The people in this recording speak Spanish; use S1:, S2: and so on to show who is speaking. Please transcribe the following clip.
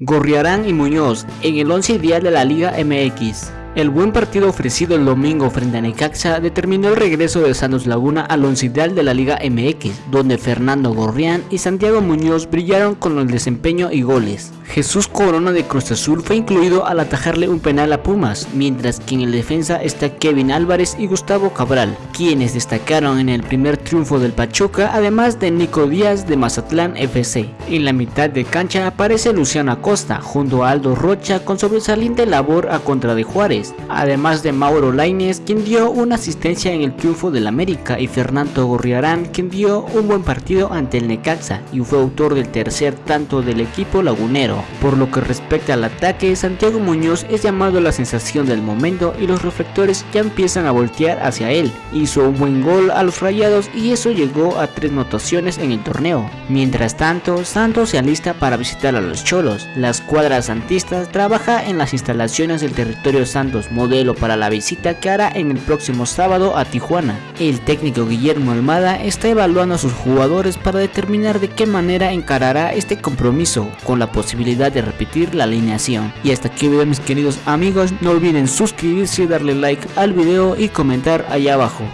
S1: Gorriarán y Muñoz en el 11 ideal de la Liga MX. El buen partido ofrecido el domingo frente a Necaxa determinó el regreso de Santos Laguna al once ideal de la Liga MX, donde Fernando Gorrián y Santiago Muñoz brillaron con el desempeño y goles. Jesús Corona de Cruz Azul fue incluido al atajarle un penal a Pumas, mientras que en el defensa está Kevin Álvarez y Gustavo Cabral, quienes destacaron en el primer triunfo del Pachuca, además de Nico Díaz de Mazatlán FC. En la mitad de cancha aparece Luciano Acosta, junto a Aldo Rocha con sobresaliente labor a contra de Juárez, además de Mauro Laines, quien dio una asistencia en el triunfo del América, y Fernando Gorriarán, quien dio un buen partido ante el Necaxa y fue autor del tercer tanto del equipo lagunero. Por lo que respecta al ataque, Santiago Muñoz es llamado la sensación del momento y los reflectores ya empiezan a voltear hacia él. Hizo un buen gol a los rayados y eso llegó a tres notaciones en el torneo. Mientras tanto, Santos se alista para visitar a los Cholos. La escuadra santista trabaja en las instalaciones del territorio Modelo para la visita que hará en el próximo sábado a Tijuana. El técnico Guillermo Almada está evaluando a sus jugadores para determinar de qué manera encarará este compromiso, con la posibilidad de repetir la alineación. Y hasta aquí mis queridos amigos, no olviden suscribirse, darle like al video y comentar allá abajo.